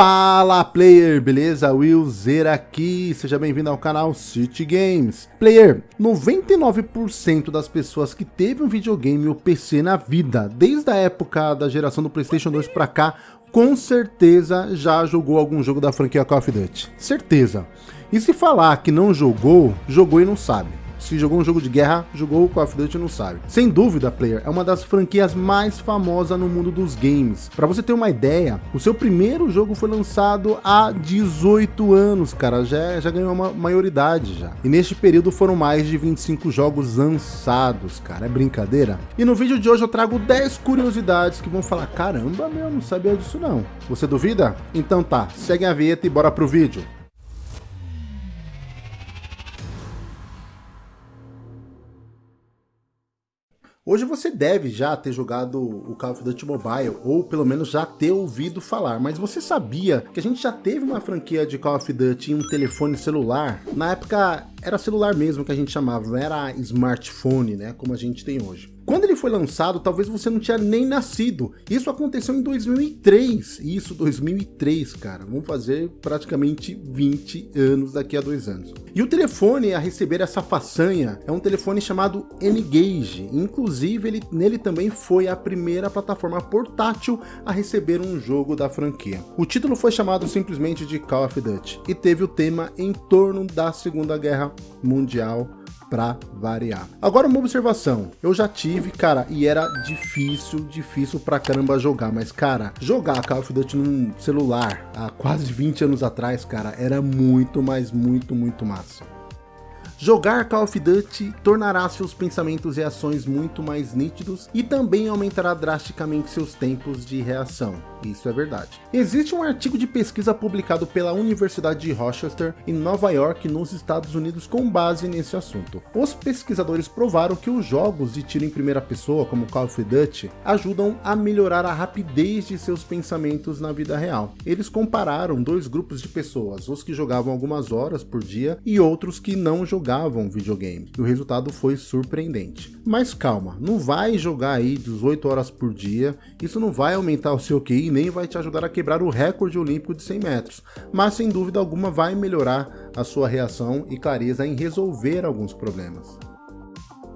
Fala player, beleza? Will Zer aqui, seja bem-vindo ao canal City Games. Player, 99% das pessoas que teve um videogame ou PC na vida, desde a época da geração do Playstation 2 pra cá, com certeza já jogou algum jogo da franquia Call of Duty. Certeza. E se falar que não jogou, jogou e não sabe se jogou um jogo de guerra, jogou o Call of Duty não sabe. Sem dúvida, Player é uma das franquias mais famosas no mundo dos games. Para você ter uma ideia, o seu primeiro jogo foi lançado há 18 anos, cara, já, já ganhou uma maioridade já. E neste período foram mais de 25 jogos lançados, cara, é brincadeira? E no vídeo de hoje eu trago 10 curiosidades que vão falar, caramba, meu, não sabia disso não. Você duvida? Então tá, segue a vinheta e bora pro vídeo. Hoje você deve já ter jogado o Call of Duty Mobile, ou pelo menos já ter ouvido falar, mas você sabia que a gente já teve uma franquia de Call of Duty em um telefone celular? Na época era celular mesmo que a gente chamava, não era smartphone, né, como a gente tem hoje. Quando ele foi lançado, talvez você não tinha nem nascido. Isso aconteceu em 2003. Isso, 2003, cara. Vamos fazer praticamente 20 anos daqui a dois anos. E o telefone a receber essa façanha é um telefone chamado N-Gage. Inclusive, ele, nele também foi a primeira plataforma portátil a receber um jogo da franquia. O título foi chamado simplesmente de Call of Duty e teve o tema em torno da Segunda Guerra Mundial para variar. Agora uma observação, eu já tive, cara, e era difícil, difícil pra caramba jogar, mas cara, jogar Call of Duty num celular há quase 20 anos atrás, cara, era muito, mas muito, muito massa. Jogar Call of Duty tornará seus pensamentos e ações muito mais nítidos e também aumentará drasticamente seus tempos de reação. Isso é verdade. Existe um artigo de pesquisa publicado pela Universidade de Rochester, em Nova York, nos Estados Unidos, com base nesse assunto. Os pesquisadores provaram que os jogos de tiro em primeira pessoa, como Call of Duty, ajudam a melhorar a rapidez de seus pensamentos na vida real. Eles compararam dois grupos de pessoas, os que jogavam algumas horas por dia e outros que não jogavam videogame. E o resultado foi surpreendente. Mas calma, não vai jogar aí 18 horas por dia, isso não vai aumentar o seu QI nem vai te ajudar a quebrar o recorde olímpico de 100 metros, mas sem dúvida alguma vai melhorar a sua reação e clareza em resolver alguns problemas.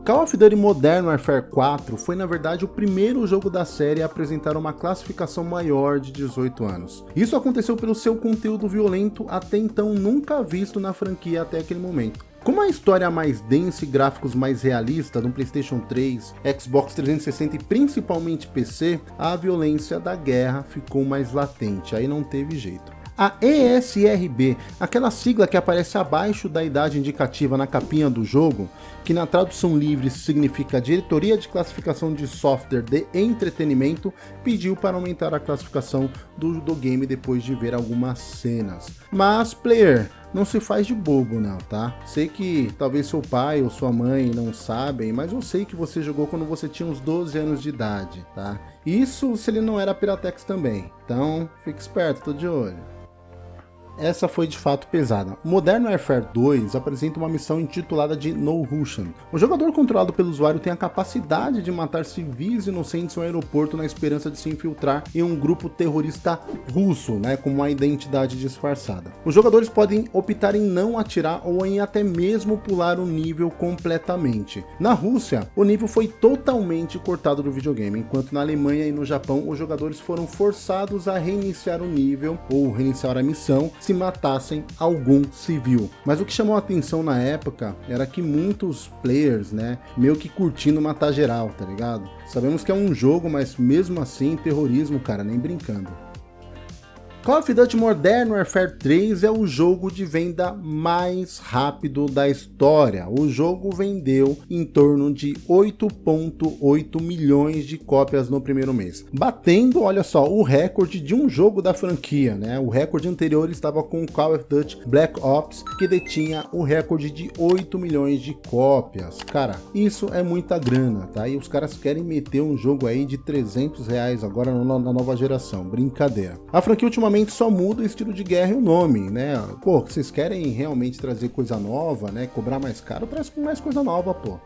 Call of Duty Modern Warfare 4 foi na verdade o primeiro jogo da série a apresentar uma classificação maior de 18 anos. Isso aconteceu pelo seu conteúdo violento até então nunca visto na franquia até aquele momento. Com uma história mais densa e gráficos mais realistas no Playstation 3, Xbox 360 e principalmente PC, a violência da guerra ficou mais latente, aí não teve jeito. A ESRB, aquela sigla que aparece abaixo da idade indicativa na capinha do jogo, que na tradução livre significa Diretoria de Classificação de Software de Entretenimento, pediu para aumentar a classificação do, do game depois de ver algumas cenas. Mas, player, não se faz de bobo não, tá? Sei que talvez seu pai ou sua mãe não sabem, mas eu sei que você jogou quando você tinha uns 12 anos de idade, tá? Isso se ele não era Piratex também, então fique esperto, tô de olho essa foi de fato pesada. Modern Warfare 2 apresenta uma missão intitulada de No Russian. O jogador controlado pelo usuário tem a capacidade de matar civis inocentes em um aeroporto na esperança de se infiltrar em um grupo terrorista russo, né, com uma identidade disfarçada. Os jogadores podem optar em não atirar ou em até mesmo pular o nível completamente. Na Rússia, o nível foi totalmente cortado do videogame, enquanto na Alemanha e no Japão os jogadores foram forçados a reiniciar o nível ou reiniciar a missão se matassem algum civil. Mas o que chamou a atenção na época era que muitos players, né, meio que curtindo matar geral, tá ligado? Sabemos que é um jogo, mas mesmo assim, terrorismo, cara, nem brincando. Call of Duty Modern Warfare 3 é o jogo de venda mais rápido da história. O jogo vendeu em torno de 8.8 milhões de cópias no primeiro mês, batendo, olha só, o recorde de um jogo da franquia, né? O recorde anterior estava com Call of Duty Black Ops, que detinha o recorde de 8 milhões de cópias. Cara, isso é muita grana, tá? E os caras querem meter um jogo aí de 300 reais agora na nova geração, brincadeira. A franquia ultimamente só muda o estilo de guerra e o nome, né? Pô, vocês querem realmente trazer coisa nova, né? Cobrar mais caro, traz mais coisa nova, pô.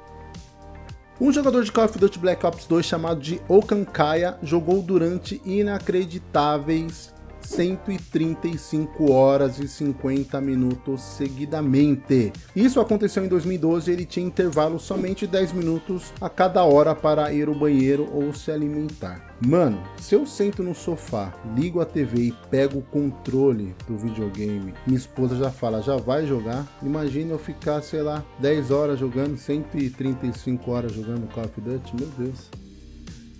Um jogador de Call of Duty Black Ops 2 chamado de Okankaya jogou durante inacreditáveis 135 horas e 50 minutos seguidamente. Isso aconteceu em 2012 ele tinha intervalo somente 10 minutos a cada hora para ir ao banheiro ou se alimentar. Mano, se eu sento no sofá, ligo a TV e pego o controle do videogame, minha esposa já fala, já vai jogar? Imagina eu ficar, sei lá, 10 horas jogando, 135 horas jogando Call of Duty, meu Deus.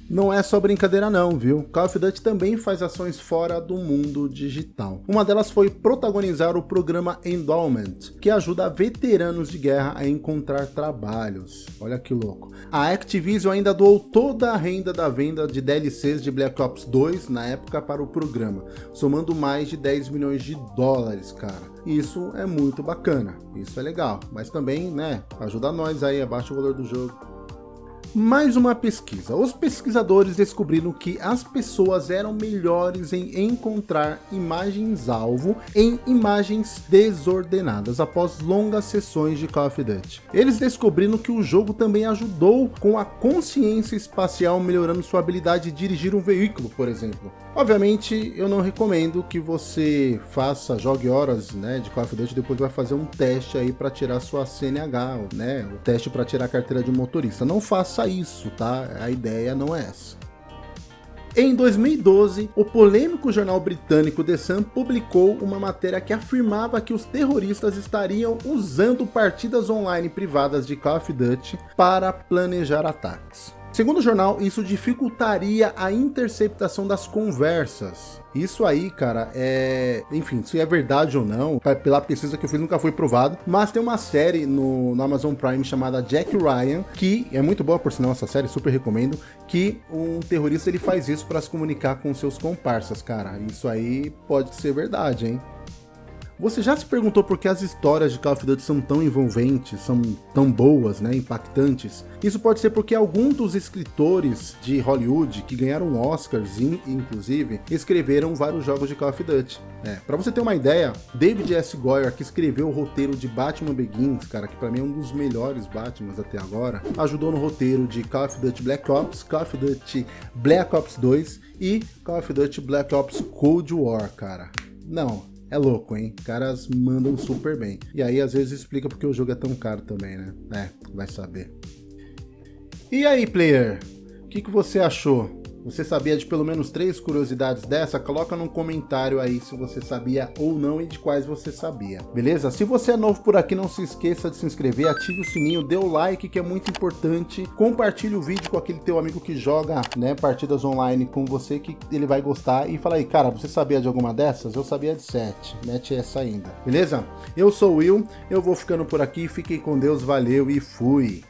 Não é só brincadeira não, viu? Call of Duty também faz ações fora do mundo digital. Uma delas foi protagonizar o programa Endowment, que ajuda veteranos de guerra a encontrar trabalhos. Olha que louco. A Activision ainda doou toda a renda da venda de DLCs de Black Ops 2 na época para o programa, somando mais de 10 milhões de dólares, cara. Isso é muito bacana, isso é legal, mas também, né, ajuda nós aí, abaixa o valor do jogo. Mais uma pesquisa. Os pesquisadores descobriram que as pessoas eram melhores em encontrar imagens-alvo em imagens desordenadas após longas sessões de Call of Duty. Eles descobriram que o jogo também ajudou com a consciência espacial, melhorando sua habilidade de dirigir um veículo, por exemplo. Obviamente, eu não recomendo que você faça, jogue horas né, de Call of Duty, depois vai fazer um teste aí para tirar sua CNH, né, o teste para tirar a carteira de motorista. Não faça isso, tá? A ideia não é essa. Em 2012, o polêmico jornal britânico The Sun publicou uma matéria que afirmava que os terroristas estariam usando partidas online privadas de Call of Duty para planejar ataques. Segundo o jornal, isso dificultaria a interceptação das conversas. Isso aí, cara, é... Enfim, se é verdade ou não, pela pesquisa que eu fiz nunca foi provado, mas tem uma série no, no Amazon Prime chamada Jack Ryan, que é muito boa por sinal essa série, super recomendo, que um terrorista ele faz isso para se comunicar com seus comparsas, cara. Isso aí pode ser verdade, hein? Você já se perguntou por que as histórias de Call of Duty são tão envolventes, são tão boas, né, impactantes? Isso pode ser porque alguns dos escritores de Hollywood, que ganharam Oscars, inclusive, escreveram vários jogos de Call of Duty. É, pra você ter uma ideia, David S. Goyer, que escreveu o roteiro de Batman Begins, cara, que pra mim é um dos melhores Batmans até agora, ajudou no roteiro de Call of Duty Black Ops, Call of Duty Black Ops 2 e Call of Duty Black Ops Cold War, cara. Não, é louco, hein? Caras mandam super bem. E aí, às vezes, explica porque o jogo é tão caro também, né? É, vai saber. E aí, player? O que, que você achou? Você sabia de pelo menos três curiosidades dessa? Coloca num comentário aí se você sabia ou não e de quais você sabia, beleza? Se você é novo por aqui, não se esqueça de se inscrever, ative o sininho, dê o like que é muito importante, compartilhe o vídeo com aquele teu amigo que joga né, partidas online com você que ele vai gostar e fala aí, cara, você sabia de alguma dessas? Eu sabia de sete, mete essa ainda, beleza? Eu sou o Will, eu vou ficando por aqui, fiquem com Deus, valeu e fui!